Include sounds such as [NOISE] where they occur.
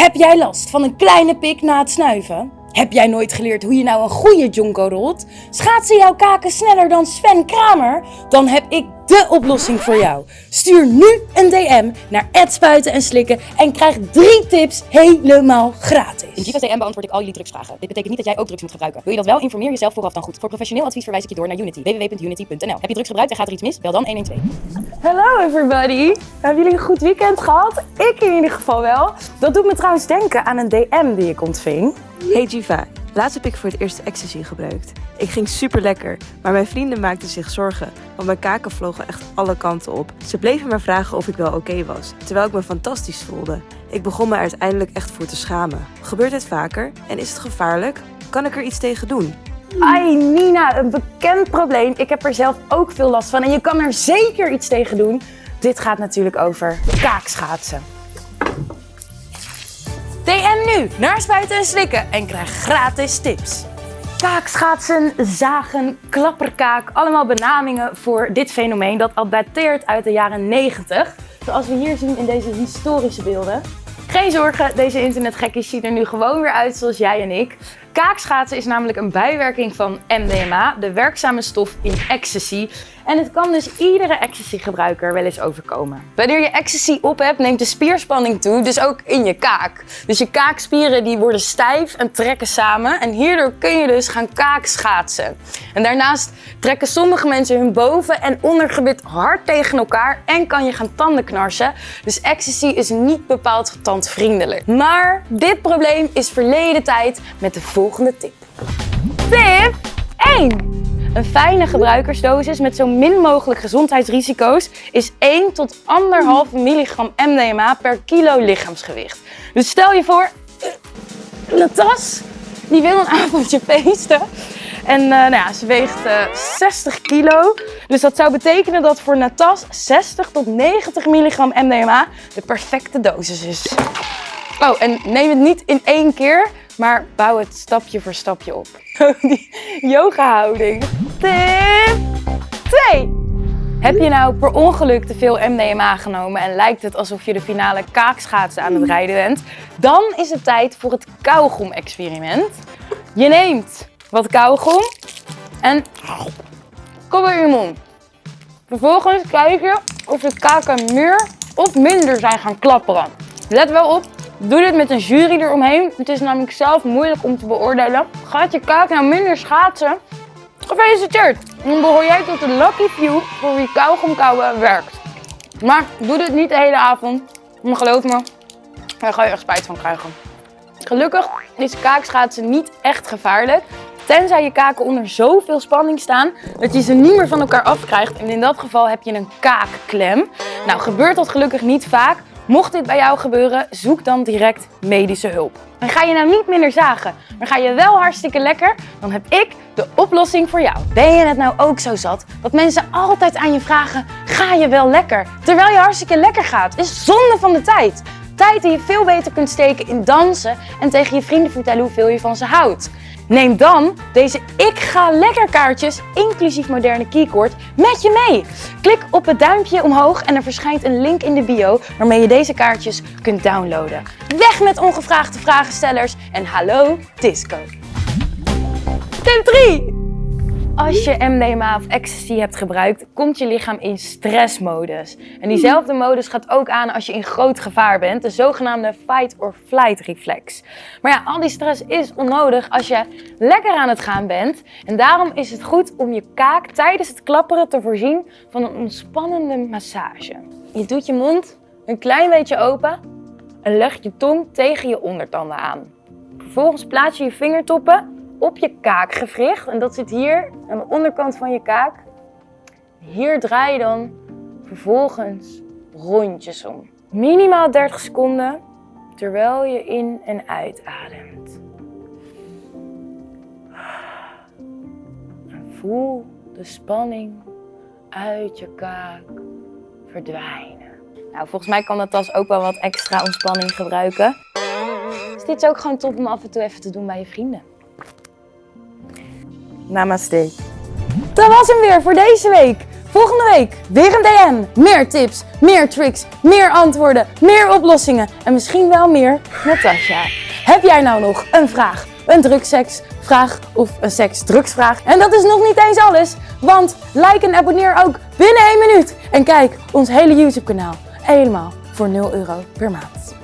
Heb jij last van een kleine pik na het snuiven? Heb jij nooit geleerd hoe je nou een goede jonko rolt? Schaatsen jouw kaken sneller dan Sven Kramer? Dan heb ik de oplossing voor jou. Stuur nu een DM naar Spuiten en Slikken en krijg drie tips helemaal gratis. In Jiva's DM beantwoord ik al jullie drugsvragen. Dit betekent niet dat jij ook drugs moet gebruiken. Wil je dat wel? Informeer jezelf vooraf dan goed. Voor professioneel advies verwijs ik je door naar Unity. www.unity.nl Heb je drugs gebruikt en gaat er iets mis? Bel dan 112. Hallo everybody! Hebben jullie een goed weekend gehad? Ik in ieder geval wel. Dat doet me trouwens denken aan een DM die ik ontving. Hey Jiva, laatst heb ik voor het eerst ecstasy gebruikt. Ik ging super lekker, maar mijn vrienden maakten zich zorgen, want mijn kaken vlogen echt alle kanten op. Ze bleven maar vragen of ik wel oké was, terwijl ik me fantastisch voelde. Ik begon me uiteindelijk echt voor te schamen. Gebeurt dit vaker en is het gevaarlijk? Kan ik er iets tegen doen? Ai Nina, een bekend probleem. Ik heb er zelf ook veel last van en je kan er zeker iets tegen doen. Dit gaat natuurlijk over kaakschaatsen. DM nu naar Spuiten en Slikken en krijg gratis tips. Kaakschaatsen, zagen, klapperkaak, allemaal benamingen voor dit fenomeen dat al dateert uit de jaren 90. Zoals we hier zien in deze historische beelden. Geen zorgen, deze internetgekkies zien er nu gewoon weer uit zoals jij en ik. Kaakschaatsen is namelijk een bijwerking van MDMA, de werkzame stof in ecstasy. En het kan dus iedere ecstasy-gebruiker wel eens overkomen. Wanneer je ecstasy op hebt, neemt de spierspanning toe, dus ook in je kaak. Dus je kaakspieren die worden stijf en trekken samen. En hierdoor kun je dus gaan kaakschaatsen. En daarnaast trekken sommige mensen hun boven- en ondergebit hard tegen elkaar en kan je gaan tanden knarsen. Dus ecstasy is niet bepaald tandvriendelijk. Maar dit probleem is verleden tijd met de tip. Tip 1. Een fijne gebruikersdosis met zo min mogelijk gezondheidsrisico's is 1 tot 1,5 milligram MDMA per kilo lichaamsgewicht. Dus stel je voor, eh, Natas, die wil een avondje [LAUGHS] feesten. En uh, nou ja, ze weegt uh, 60 kilo. Dus dat zou betekenen dat voor Natas 60 tot 90 milligram MDMA de perfecte dosis is. Oh, en neem het niet in één keer, maar bouw het stapje voor stapje op. [LAUGHS] Die yoga houding. Tip 2. Heb je nou per ongeluk te veel MDMA genomen en lijkt het alsof je de finale kaakschaatsen aan het rijden bent? Dan is het tijd voor het kauwgom-experiment. Je neemt wat kauwgom en kom in je mond. Vervolgens kijk je of de kaken meer of minder zijn gaan klapperen. Let wel op, Doe dit met een jury eromheen. Het is namelijk zelf moeilijk om te beoordelen. Gaat je kaak nou minder schaatsen? Gefeliciteerd! Dan behoor jij tot de lucky few voor wie kauwgom kauwen werkt. Maar doe dit niet de hele avond. Maar geloof me, daar ga je echt spijt van krijgen. Gelukkig is kaakschaatsen niet echt gevaarlijk. Tenzij je kaken onder zoveel spanning staan dat je ze niet meer van elkaar afkrijgt. En in dat geval heb je een kaakklem. Nou, gebeurt dat gelukkig niet vaak. Mocht dit bij jou gebeuren, zoek dan direct medische hulp. En ga je nou niet minder zagen, maar ga je wel hartstikke lekker, dan heb ik de oplossing voor jou. Ben je het nou ook zo zat dat mensen altijd aan je vragen, ga je wel lekker? Terwijl je hartstikke lekker gaat, is zonde van de tijd. Tijd die je veel beter kunt steken in dansen en tegen je vrienden vertellen hoeveel je van ze houdt. Neem dan deze Ik Ga Lekker kaartjes, inclusief moderne keycord, met je mee. Klik op het duimpje omhoog en er verschijnt een link in de bio waarmee je deze kaartjes kunt downloaden. Weg met ongevraagde vragenstellers en hallo disco. Tip 3. Als je MDMA of ecstasy hebt gebruikt, komt je lichaam in stressmodus. En diezelfde modus gaat ook aan als je in groot gevaar bent, de zogenaamde fight or flight reflex. Maar ja, al die stress is onnodig als je lekker aan het gaan bent. En daarom is het goed om je kaak tijdens het klapperen te voorzien van een ontspannende massage. Je doet je mond een klein beetje open en legt je tong tegen je ondertanden aan. Vervolgens plaats je je vingertoppen op je kaakgewricht. En dat zit hier aan de onderkant van je kaak. Hier draai je dan vervolgens rondjes om. Minimaal 30 seconden terwijl je in en uitademt. En voel de spanning uit je kaak verdwijnen. Nou, volgens mij kan dat tas ook wel wat extra ontspanning gebruiken. Dus dit is ook gewoon top om af en toe even te doen bij je vrienden. Namaste. Dat was hem weer voor deze week. Volgende week weer een DM. Meer tips, meer tricks, meer antwoorden, meer oplossingen en misschien wel meer Natasja. Heb jij nou nog een vraag, een drugsseksvraag of een seks-drugsvraag? En dat is nog niet eens alles, want like en abonneer ook binnen 1 minuut. En kijk ons hele YouTube kanaal helemaal voor 0 euro per maand.